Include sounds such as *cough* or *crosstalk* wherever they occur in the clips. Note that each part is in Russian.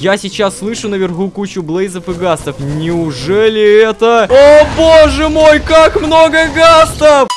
Я сейчас слышу наверху кучу блейзов и гастов. Неужели это... О, боже мой, как много гастов!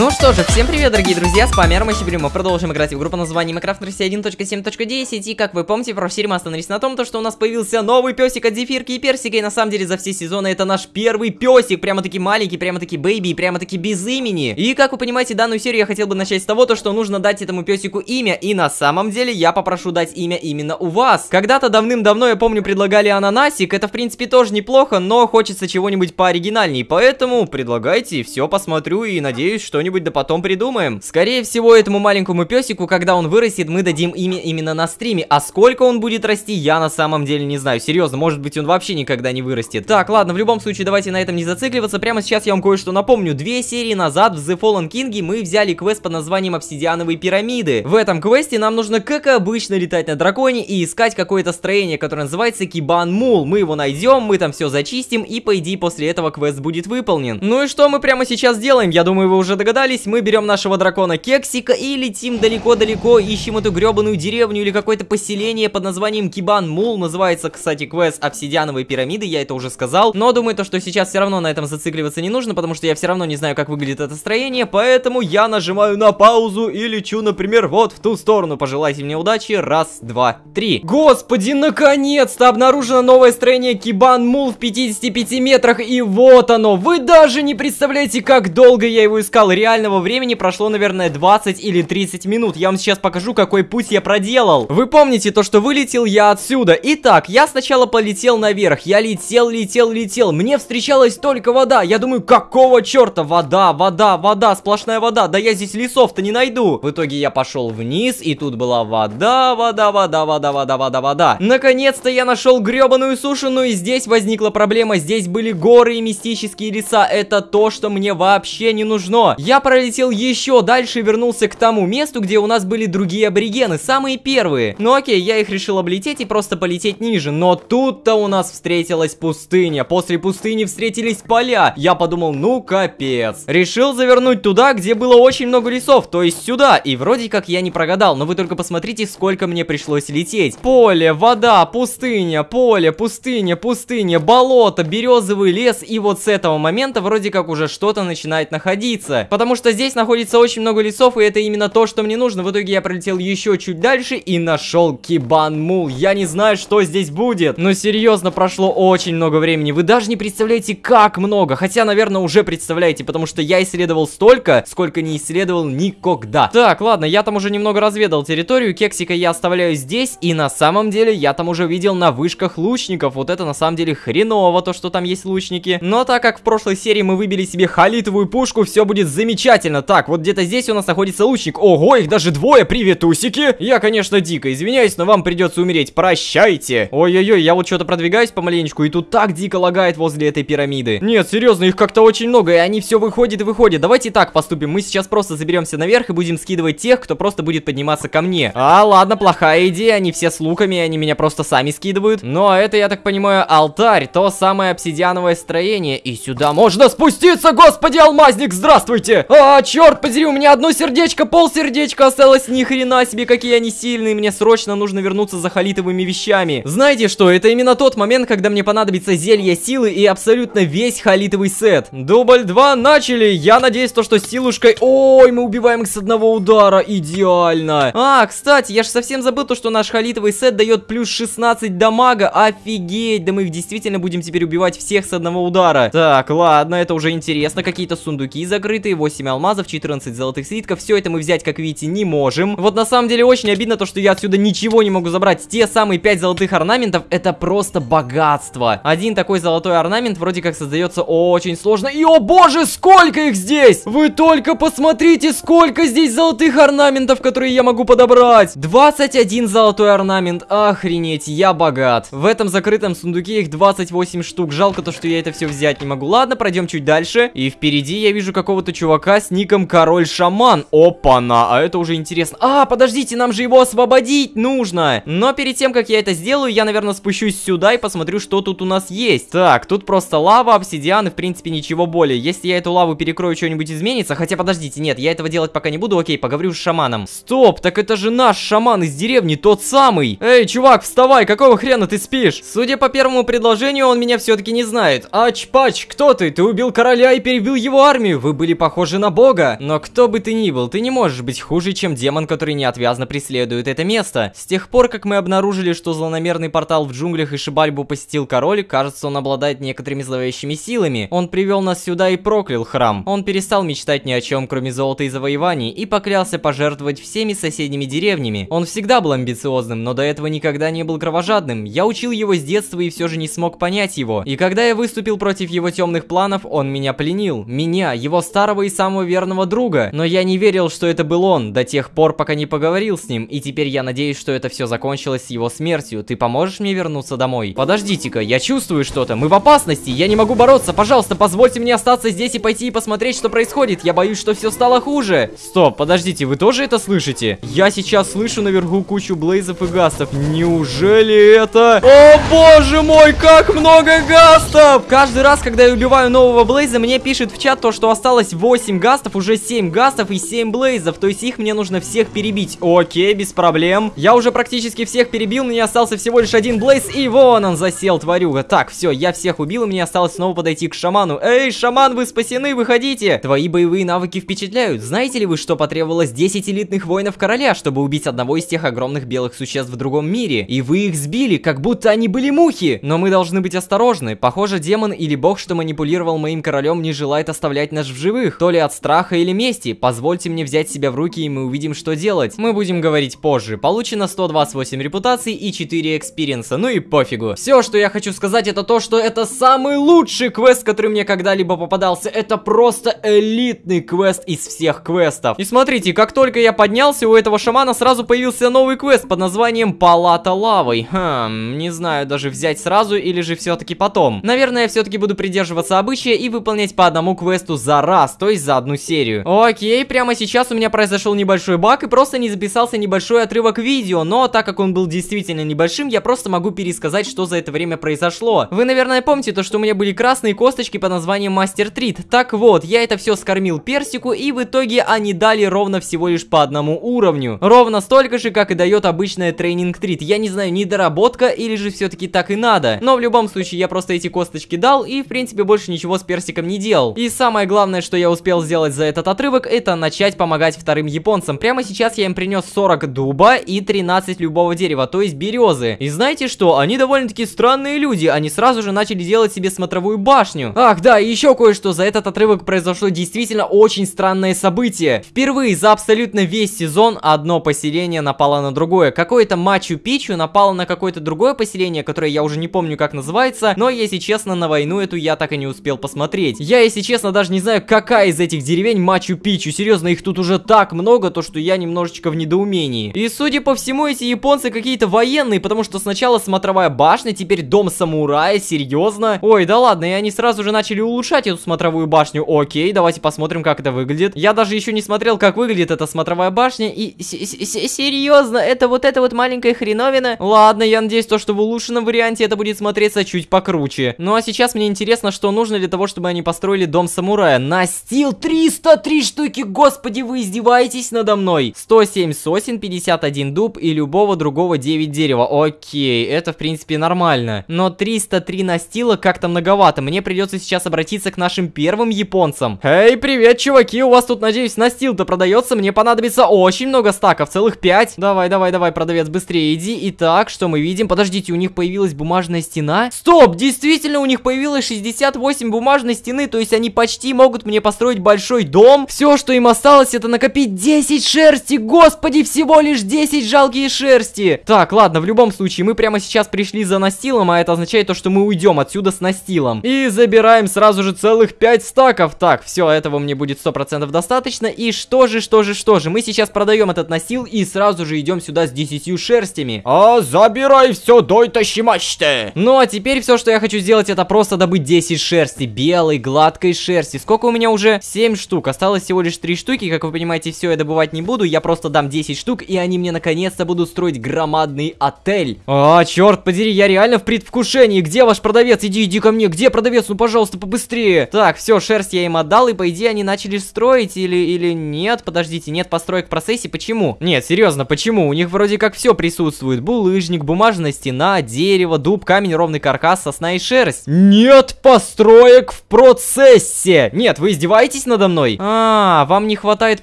Ну что же, всем привет, дорогие друзья, с вами Армачибри, мы продолжим играть в игру по названию Minecraft Россия 1.7.10 И как вы помните, в серии мы остановились на том, то, что у нас появился новый песик от Зефирки и Персика. И на самом деле за все сезоны это наш первый песик, прямо-таки маленький, прямо-таки baby, прямо-таки без имени. И как вы понимаете, данную серию я хотел бы начать с того, то, что нужно дать этому песику имя. И на самом деле я попрошу дать имя именно у вас. Когда-то давным-давно, я помню, предлагали ананасик, это в принципе тоже неплохо, но хочется чего-нибудь пооригинальней. Поэтому предлагайте, все посмотрю и надеюсь, что-нибудь что-нибудь да потом придумаем. Скорее всего, этому маленькому песику, когда он вырастет, мы дадим имя именно на стриме. А сколько он будет расти, я на самом деле не знаю. Серьезно, может быть он вообще никогда не вырастет. Так, ладно, в любом случае, давайте на этом не зацикливаться. Прямо сейчас я вам кое-что напомню. Две серии назад в The Fallen King мы взяли квест под названием Обсидиановые пирамиды. В этом квесте нам нужно, как обычно, летать на драконе и искать какое-то строение, которое называется Кибан Мул. Мы его найдем, мы там все зачистим, и по идее после этого квест будет выполнен. Ну и что мы прямо сейчас делаем? Я думаю, вы уже догадались догадались, мы берем нашего дракона Кексика и летим далеко-далеко, ищем эту гребаную деревню или какое-то поселение под названием Кибан Мул. Называется, кстати, квест Обсидиановые пирамиды, я это уже сказал. Но думаю, то, что сейчас все равно на этом зацикливаться не нужно, потому что я все равно не знаю, как выглядит это строение, поэтому я нажимаю на паузу и лечу, например, вот в ту сторону. Пожелайте мне удачи. Раз, два, три. Господи, наконец-то обнаружено новое строение Кибан Мул в 55 метрах, и вот оно. Вы даже не представляете, как долго я его искал. Реально реального времени прошло, наверное, 20 или 30 минут. Я вам сейчас покажу, какой путь я проделал. Вы помните то, что вылетел я отсюда. Итак, я сначала полетел наверх. Я летел, летел, летел. Мне встречалась только вода. Я думаю, какого черта? Вода, вода, вода, сплошная вода. Да я здесь лесов-то не найду. В итоге я пошел вниз, и тут была вода, вода, вода, вода, вода, вода, вода. Наконец-то я нашел гребаную сушу, но и здесь возникла проблема. Здесь были горы и мистические леса. Это то, что мне вообще не нужно. Пролетел еще дальше и вернулся к тому месту, где у нас были другие аборигены, самые первые. Ну окей, я их решил облететь и просто полететь ниже, но тут-то у нас встретилась пустыня. После пустыни встретились поля. Я подумал, ну капец. Решил завернуть туда, где было очень много лесов, то есть сюда. И вроде как я не прогадал, но вы только посмотрите, сколько мне пришлось лететь. Поле, вода, пустыня, поле, пустыня, пустыня, болото, березовый лес. И вот с этого момента вроде как уже что-то начинает находиться. Потому что здесь находится очень много лесов, и это именно то, что мне нужно. В итоге я пролетел еще чуть дальше и нашел Кибан Мул. Я не знаю, что здесь будет, но серьезно, прошло очень много времени. Вы даже не представляете, как много. Хотя, наверное, уже представляете, потому что я исследовал столько, сколько не исследовал никогда. Так, ладно, я там уже немного разведал территорию. Кексика я оставляю здесь, и на самом деле я там уже видел на вышках лучников. Вот это на самом деле хреново, то, что там есть лучники. Но так как в прошлой серии мы выбили себе халитовую пушку, все будет замечательно замечательно. Так, вот где-то здесь у нас находится лучник. Ого, их даже двое, приветусики. Я, конечно, дико извиняюсь, но вам придется умереть. Прощайте. Ой-ой-ой, я вот что-то продвигаюсь помаленечку, и тут так дико лагает возле этой пирамиды. Нет, серьезно, их как-то очень много, и они все выходят и выходят. Давайте так поступим. Мы сейчас просто заберемся наверх и будем скидывать тех, кто просто будет подниматься ко мне. А, ладно, плохая идея. Они все с луками, они меня просто сами скидывают. Ну, а это, я так понимаю, алтарь. То самое обсидиановое строение. И сюда можно спуститься, господи, алмазник, здравствуйте! А, черт подери, у меня одно сердечко, пол сердечка осталось, ни хрена себе, какие они сильные, мне срочно нужно вернуться за халитовыми вещами. Знаете что, это именно тот момент, когда мне понадобится зелье силы и абсолютно весь халитовый сет. Дубль 2, начали, я надеюсь, то, что силушкой... Ой, мы убиваем их с одного удара, идеально. А, кстати, я же совсем забыл то, что наш халитовый сет дает плюс 16 дамага, офигеть, да мы их действительно будем теперь убивать всех с одного удара. Так, ладно, это уже интересно, какие-то сундуки закрытые, 8 8 алмазов, 14 золотых слитков. Все это мы взять, как видите, не можем. Вот на самом деле очень обидно то, что я отсюда ничего не могу забрать. Те самые 5 золотых орнаментов, это просто богатство. Один такой золотой орнамент вроде как создается очень сложно. И, о боже, сколько их здесь! Вы только посмотрите, сколько здесь золотых орнаментов, которые я могу подобрать. 21 золотой орнамент. Охренеть, я богат. В этом закрытом сундуке их 28 штук. Жалко то, что я это все взять не могу. Ладно, пройдем чуть дальше. И впереди я вижу какого-то чувака чувака с ником Король Шаман. Опа-на, а это уже интересно. А, подождите, нам же его освободить нужно. Но перед тем, как я это сделаю, я, наверное, спущусь сюда и посмотрю, что тут у нас есть. Так, тут просто лава, обсидиан и, в принципе, ничего более. Если я эту лаву перекрою, что-нибудь изменится. Хотя, подождите, нет, я этого делать пока не буду. Окей, поговорю с шаманом. Стоп, так это же наш шаман из деревни, тот самый. Эй, чувак, вставай, какого хрена ты спишь? Судя по первому предложению, он меня все-таки не знает. Ач-пач, кто ты? Ты убил короля и перебил его армию. Вы были похожи на бога. Но кто бы ты ни был, ты не можешь быть хуже, чем демон, который неотвязно преследует это место. С тех пор, как мы обнаружили, что злонамерный портал в джунглях и Шибальбу посетил король, кажется, он обладает некоторыми зловещими силами. Он привел нас сюда и проклял храм. Он перестал мечтать ни о чем, кроме золота и завоеваний, и поклялся пожертвовать всеми соседними деревнями. Он всегда был амбициозным, но до этого никогда не был кровожадным. Я учил его с детства и все же не смог понять его. И когда я выступил против его темных планов, он меня пленил. Меня, его старого и самого верного друга. Но я не верил, что это был он, до тех пор, пока не поговорил с ним. И теперь я надеюсь, что это все закончилось с его смертью. Ты поможешь мне вернуться домой? Подождите-ка, я чувствую что-то. Мы в опасности, я не могу бороться. Пожалуйста, позвольте мне остаться здесь и пойти и посмотреть, что происходит. Я боюсь, что все стало хуже. Стоп, подождите, вы тоже это слышите? Я сейчас слышу наверху кучу блейзов и гастов. Неужели это... О боже мой, как много гастов! Каждый раз, когда я убиваю нового блейза, мне пишет в чат то, что осталось 8 гастов, уже 7 гастов и 7 блейзов. То есть их мне нужно всех перебить. Окей, без проблем. Я уже практически всех перебил, мне остался всего лишь один блейз, и вон он засел, тварюга. Так, все, я всех убил, и мне осталось снова подойти к шаману. Эй, шаман, вы спасены, выходите! Твои боевые навыки впечатляют. Знаете ли вы, что потребовалось 10 элитных воинов короля, чтобы убить одного из тех огромных белых существ в другом мире? И вы их сбили, как будто они были мухи! Но мы должны быть осторожны. Похоже, демон или бог, что манипулировал моим королем, не желает оставлять нас в живых. То ли от страха или мести. Позвольте мне взять себя в руки, и мы увидим, что делать. Мы будем говорить позже. Получено 128 репутаций и 4 experience а. Ну и пофигу. Все, что я хочу сказать, это то, что это самый лучший квест, который мне когда-либо попадался. Это просто элитный квест из всех квестов. И смотрите, как только я поднялся, у этого шамана сразу появился новый квест под названием Палата лавой. Хм, не знаю, даже взять сразу или же все-таки потом. Наверное, я все-таки буду придерживаться обычая и выполнять по одному квесту за раз, то есть за одну серию. Окей, прямо сейчас у меня произошел небольшой баг и просто не записался небольшой отрывок видео, но так как он был действительно небольшим, я просто могу пересказать, что за это время произошло. Вы, наверное, помните то, что у меня были красные косточки под названием Мастер Трит. Так вот, я это все скормил персику, и в итоге они дали ровно всего лишь по одному уровню. Ровно столько же, как и дает обычная тренинг трит. Я не знаю, недоработка или же все-таки так и надо. Но в любом случае, я просто эти косточки дал, и в принципе больше ничего с персиком не делал. И самое главное, что я успел сделать за этот отрывок, это начать помогать вторым японцам. Прямо сейчас я им принес 40 дуба и 13 любого дерева, то есть березы. И знаете что? Они довольно-таки странные люди. Они сразу же начали делать себе смотровую башню. Ах, да, еще кое-что. За этот отрывок произошло действительно очень странное событие. Впервые за абсолютно весь сезон одно поселение напало на другое. Какое-то Мачу-Пичу напало на какое-то другое поселение, которое я уже не помню как называется, но если честно, на войну эту я так и не успел посмотреть. Я, если честно, даже не знаю, какая из этих деревень Мачу-Пичу. Серьезно, их тут уже так много, то что я немножечко в недоумении. И судя по всему, эти японцы какие-то военные, потому что сначала смотровая башня, теперь дом самурая, серьезно? Ой, да ладно, и они сразу же начали улучшать эту смотровую башню. Окей, давайте посмотрим, как это выглядит. Я даже еще не смотрел, как выглядит эта смотровая башня, и серьезно, это вот эта вот маленькая хреновина? Ладно, я надеюсь, то, что в улучшенном варианте это будет смотреться чуть покруче. Ну а сейчас мне интересно, что нужно для того, чтобы они построили дом самурая. Настил 303 штуки, господи, вы издеваетесь надо мной. 107 сосен, 51 дуб и любого другого 9 дерева. Окей, это в принципе нормально. Но 303 настила как-то многовато. Мне придется сейчас обратиться к нашим первым японцам. Эй, привет, чуваки, у вас тут, надеюсь, настил-то продается. Мне понадобится очень много стаков, целых 5. Давай, давай, давай, продавец, быстрее иди. Итак, что мы видим? Подождите, у них появилась бумажная стена? Стоп, действительно, у них появилось 68 бумажной стены, то есть они почти могут мне построить большой дом. Все, что им осталось, это накопить 10 шерсти. Господи, всего лишь 10 жалкие шерсти. Так, ладно, в любом случае, мы прямо сейчас пришли за настилом, а это означает то, что мы уйдем отсюда с настилом. И забираем сразу же целых 5 стаков. Так, все, этого мне будет 100% достаточно. И что же, что же, что же, мы сейчас продаем этот настил и сразу же идем сюда с 10 шерстями. А, забирай все, дай тащимаште. Ну, а теперь все, что я хочу сделать, это просто добыть 10 шерсти. Белой, гладкой шерсти. Сколько у меня уже? 7 штук. Осталось всего лишь 3 штуки. Как вы понимаете, все я добывать не буду. Я просто дам 10 штук, и они мне наконец-то будут строить громадный отель. А, черт подери, я реально в предвкушении. Где ваш продавец? Иди, иди ко мне. Где продавец? Ну, пожалуйста, побыстрее. Так, все, шерсть я им отдал, и по идее они начали строить или, или нет? Подождите, нет построек в процессе. Почему? Нет, серьезно, почему? У них вроде как все присутствует. Булыжник, бумажная стена, дерево, дуб, камень, ровный каркас, сосна и шерсть. Нет построек в процессе. Нет, вы издеваетесь надо мной? А, вам не хватает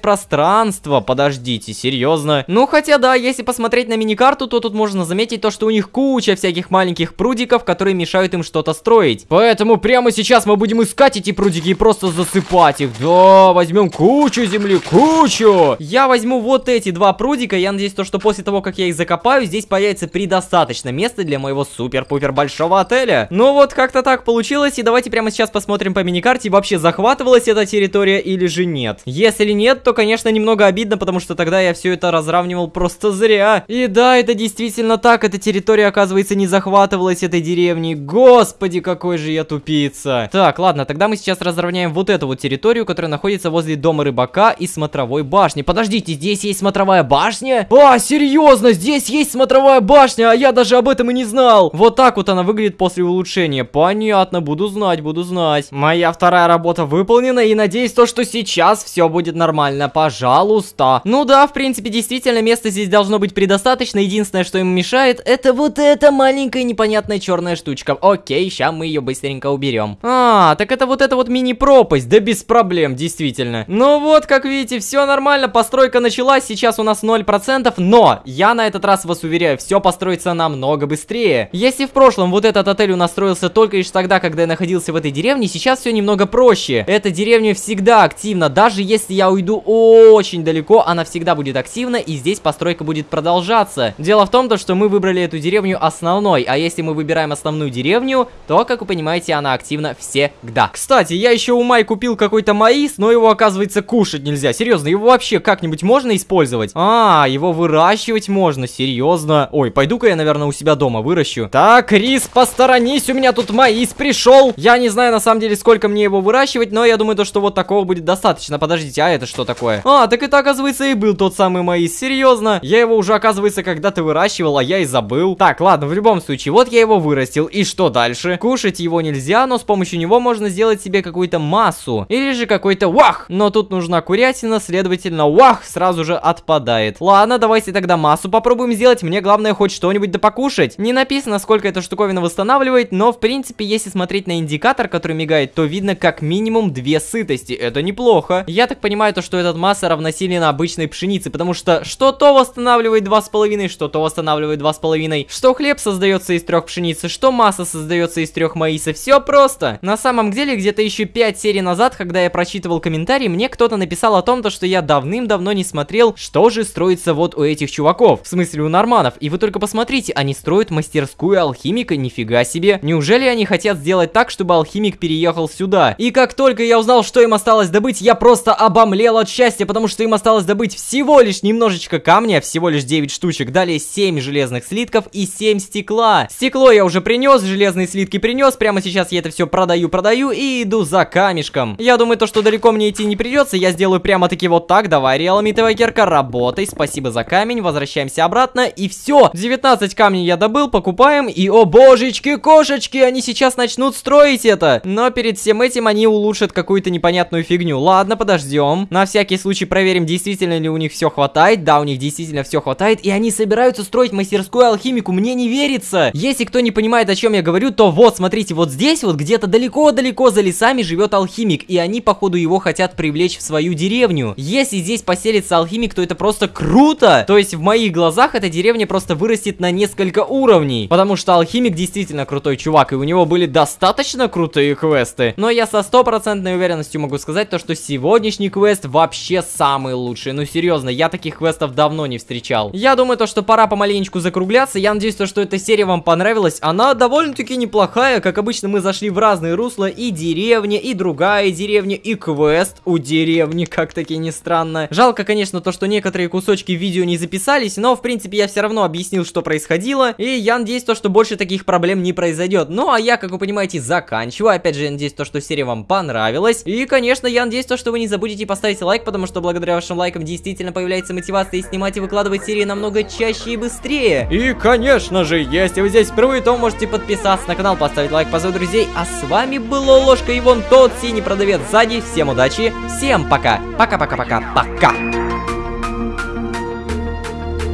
пространства. Подождите, серьезно? Ну, хотя да, если посмотреть на миникарту, то тут можно заметить то, что у них куча всяких маленьких прудиков, которые мешают им что-то строить. Поэтому прямо сейчас мы будем искать эти прудики и просто засыпать их. Да, возьмем кучу земли, кучу. Я возьму вот эти два прудика. Я надеюсь, то, что после того, как я их закопаю, здесь появится предостаточно места для моего супер-пупер большого отеля. Ну вот, как-то так получилось. И давайте прямо сейчас посмотрим по миникарте, вообще захватывалась эта территория или же нет. Если нет, то, конечно, немного обидно, потому что тогда я все это разравнивал просто зря. И да, это действительно так. Эта территория, оказывается, не захватывалась этой деревней. Господи, какой же я тупица. Так, ладно, тогда мы сейчас разровняем вот эту вот территорию, которая находится возле дома рыбака и смотровой башни. Подождите, здесь есть смотровая башня? А, серьезно, здесь есть смотровая башня, а я даже об этом и не знал. Вот так вот она выглядит после улучшения. Понятно, буду знать, буду знать. Моя вторая работа выполнена, и надеюсь то, что сейчас все будет нормально. Пожалуйста. Ну да, в принципе, действительно, места здесь должно быть предостаточно. Единственное, что им мешает, это вот эта маленькая непонятная черная штучка. Окей, сейчас мы ее быстренько уберем. А, так это вот эта вот мини-пропасть. Да без проблем, действительно. Ну вот, как видите, все нормально. Постройка началась. Сейчас у нас 0%. Но, я на этот раз вас уверяю, все построится намного быстрее. Если в прошлом вот этот отель у нас строился только лишь тогда, когда я находился в этой деревне, сейчас все немного проще. Эта деревня всегда активна. Даже если я уйду очень далеко, она всегда будет активна. И здесь постройка будет продолжаться. Дело в том, то, что мы выбрали эту деревню основной. А если мы выбираем основную деревню, то, как вы понимаете, она активна всегда. Кстати, я еще у Май купил какой-то маис, но его, оказывается, кушать нельзя. Серьезно, его вообще как-нибудь можно использовать? А, его выращивать можно, серьезно. Ой, пойду-ка я, наверное, у себя дома выращу. Так, Рис, посторонись, у меня тут маис пришел. Я не знаю, на самом деле, сколько мне его выращивать, но я думаю, то, что вот такого будет достаточно. Подождите, а это что такое? А, так это, оказывается, и был тот самый маис. Серьезно? Я его уже, оказывается, когда-то выращивал, а я и забыл. Так, ладно, в любом случае, вот я его вырастил. И что дальше? Кушать его нельзя, но с помощью него можно сделать себе какую-то массу. Или же какой-то вах. Но тут нужна курятина, следовательно, вах сразу же отпадает. Ладно, давайте тогда массу попробуем сделать. Мне главное хоть что-нибудь да покушать. Не написано, сколько эта штуковина восстанавливает, но в принципе, если смотреть на индикатор, который мигает, то видно как минимум две сытости. Это неплохо. Я так понимаю, то, что этот масса равносильна обычной пшенице, потому что что то восстанавливает 2,5, что то восстанавливает 2,5, что хлеб создается из трех пшеницы, что масса создается из трех маиса. Все просто. На самом деле, где-то еще 5 серий назад, когда я прочитывал комментарии, мне кто-то написал о том, то, что я давным-давно не смотрел, что же строится вот у этих чуваков. В смысле, у норманов. И вы только посмотрите, они строят мастерскую алхимика, нифига себе. Неужели они хотят сделать так, чтобы алхимик переехал сюда? И как только я узнал, что осталось добыть, я просто обомлел от счастья, потому что им осталось добыть всего лишь немножечко камня, всего лишь 9 штучек, далее 7 железных слитков и 7 стекла. Стекло я уже принес, железные слитки принес, прямо сейчас я это все продаю, продаю и иду за камешком. Я думаю, то, что далеко мне идти не придется, я сделаю прямо-таки вот так. Давай, реалмитовая кирка, работай, спасибо за камень, возвращаемся обратно и все. 19 камней я добыл, покупаем и, о божечки, кошечки, они сейчас начнут строить это. Но перед всем этим они улучшат какую-то непонятную фигню. Ладно, подождем. На всякий случай проверим, действительно ли у них все хватает. Да, у них действительно все хватает, и они собираются строить мастерскую алхимику, мне не верится. Если кто не понимает, о чем я говорю, то вот, смотрите, вот здесь вот где-то далеко-далеко за лесами живет алхимик, и они, походу, его хотят привлечь в свою деревню. Если здесь поселится алхимик, то это просто круто. То есть в моих глазах эта деревня просто вырастет на несколько уровней, потому что алхимик действительно крутой чувак, и у него были достаточно крутые квесты. Но я со стопроцентной уверенностью могу сказать то, что сегодняшний квест вообще самый лучший. Ну серьезно, я таких квестов давно не встречал. Я думаю то, что пора помаленечку закругляться. Я надеюсь то, что эта серия вам понравилась. Она довольно-таки неплохая. Как обычно, мы зашли в разные русла. И деревня, и другая деревня, и квест у деревни, *laughs* как таки не странно. Жалко, конечно, то, что некоторые кусочки видео не записались, но, в принципе, я все равно объяснил, что происходило. И я надеюсь то, что больше таких проблем не произойдет. Ну, а я, как вы понимаете, заканчиваю. Опять же, я надеюсь то, что серия вам понравилась. И, конечно, я надеюсь, то, что вы не забудете поставить лайк, потому что благодаря вашим лайкам действительно появляется мотивация и снимать и выкладывать серии намного чаще и быстрее. И, конечно же, если вы здесь впервые, то можете подписаться на канал, поставить лайк, позвать друзей. А с вами был Ложка и вон тот синий продавец сзади. Всем удачи, всем пока. Пока-пока-пока-пока.